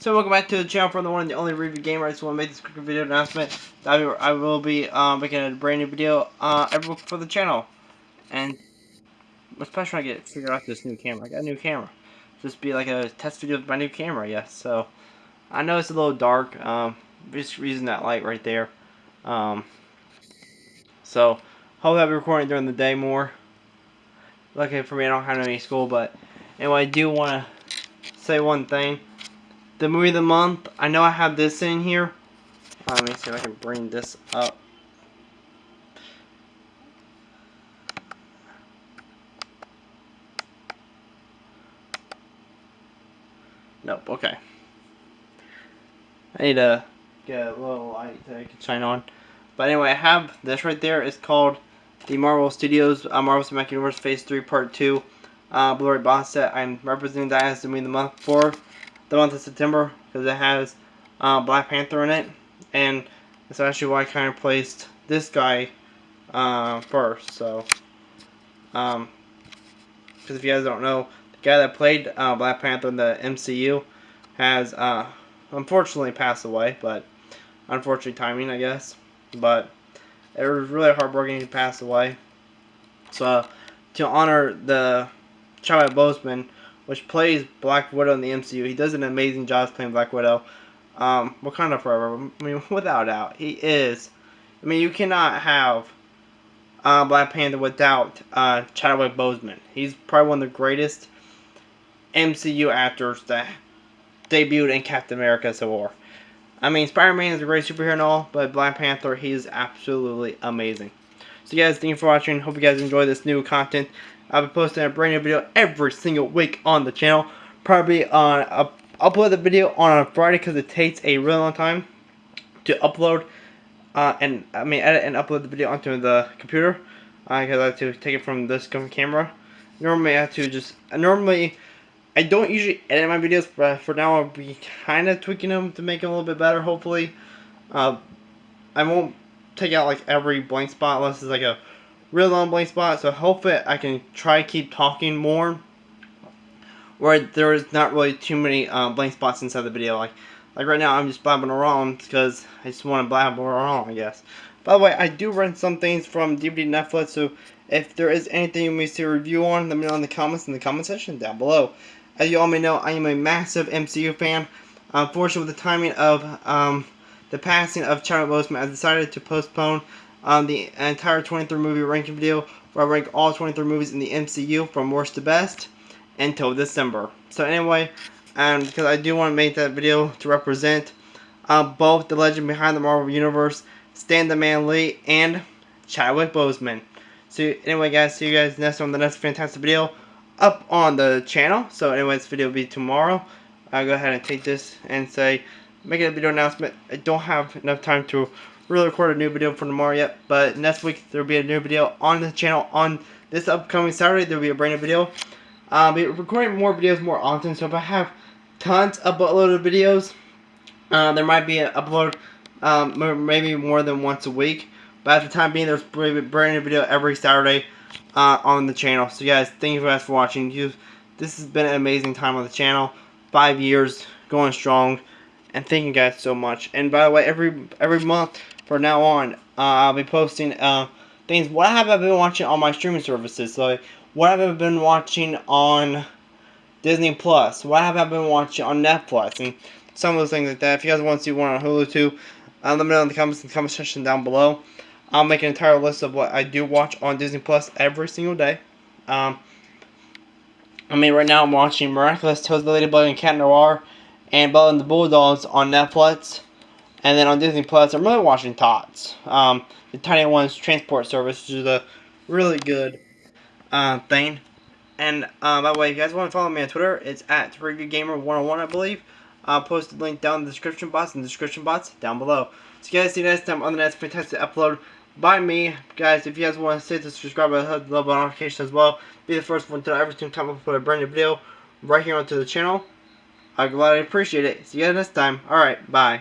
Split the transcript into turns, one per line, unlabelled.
So welcome back to the channel for the one and the only review gamer. I just want to make this quick video announcement. I, will be um, making a brand new video uh, for the channel. And especially when I get figured out this new camera. I got a new camera. Just be like a test video with my new camera, yes. So I know it's a little dark. Um, just using that light right there. Um, so hopefully I'll be recording during the day more. Luckily for me, I don't have any school, but anyway, I do want to say one thing the movie of the month. I know I have this in here. Let me see if I can bring this up. Nope, okay. I need to get a little light that I can shine on. But anyway, I have this right there. It's called the Marvel Studios uh, Marvel Cinematic Universe Phase 3 Part 2 uh, Blu-ray box set. I'm representing that as the movie of the month for the month of September because it has uh, Black Panther in it, and that's actually why I kind of placed this guy uh, first. So, um, because if you guys don't know, the guy that played uh, Black Panther in the MCU has uh, unfortunately passed away, but unfortunately timing, I guess. But it was really heartbreaking he passed away. So, to honor the Chadwick Boseman which plays Black Widow in the MCU. He does an amazing job playing Black Widow. Um, Wakanda Forever. I mean, without doubt, he is. I mean, you cannot have uh, Black Panther without uh, Chadwick Boseman. He's probably one of the greatest MCU actors that debuted in Captain America Civil War. I mean, Spider-Man is a great superhero and all, but Black Panther, he is absolutely amazing. So guys, thank you for watching. Hope you guys enjoy this new content. I'll be posting a brand new video every single week on the channel. Probably on uh, upload the video on a Friday because it takes a really long time to upload uh, and I mean edit and upload the video onto the computer because uh, I have to take it from this camera. Normally I have to just normally I don't usually edit my videos, but for now I'll be kind of tweaking them to make them a little bit better. Hopefully, uh, I won't take out like every blank spot unless it's like a real long blank spot. So hopefully I can try to keep talking more. Where there is not really too many uh, blank spots inside the video. Like like right now I'm just blabbing around because I just want to blabber around I guess. By the way, I do rent some things from DVD Netflix, so if there is anything you may see a review on, let me know in the comments in the comment section down below. As you all may know, I am a massive MCU fan. Unfortunately, with the timing of um, the passing of Chadwick Boseman, I decided to postpone um, the entire 23 movie ranking video where I rank all 23 movies in the MCU from worst to best until December. So anyway, and because I do want to make that video to represent uh, both the legend behind the Marvel Universe, Stan the Man Lee, and Chadwick Boseman. So anyway guys, see you guys next on the next fantastic video up on the channel. So anyway, this video will be tomorrow. I'll go ahead and take this and say, make a video announcement. I don't have enough time to really record a new video for tomorrow yet, but next week there will be a new video on the channel on this upcoming Saturday. There will be a brand new video. I'll be recording more videos more often, so if I have tons of uploaded videos, uh, there might be an upload um, maybe more than once a week. But at the time being, there's a brand new video every Saturday uh, on the channel. So guys, thank you guys for watching. You, this has been an amazing time on the channel. Five years, going strong. And thank you guys so much. And by the way, every every month from now on, uh, I'll be posting uh, things. What have I been watching on my streaming services? So, what have I been watching on Disney Plus? What have I been watching on Netflix? And some of those things like that. If you guys want to see one on Hulu too, uh, let me know in the comments in the comment section down below. I'll make an entire list of what I do watch on Disney Plus every single day. Um, I mean, right now I'm watching Miraculous Tales of the Ladybug and Cat Noir and Bella and the Bulldogs on Netflix. And then on Disney Plus, I'm really watching Tots. Um, the Tiny Ones Transport Service, which is a really good uh, thing. And uh, by the way, if you guys want to follow me on Twitter, it's at ReviewGamer101, I believe. I'll post the link down in the description box and the description box down below. So you guys see you next time on the next fantastic upload by me. Guys, if you guys want to stay to subscribe and hit the bell notification as well, be the first one to know every single time I put a brand new video right here onto the channel. I gladly appreciate it. See you guys next time. Alright, bye.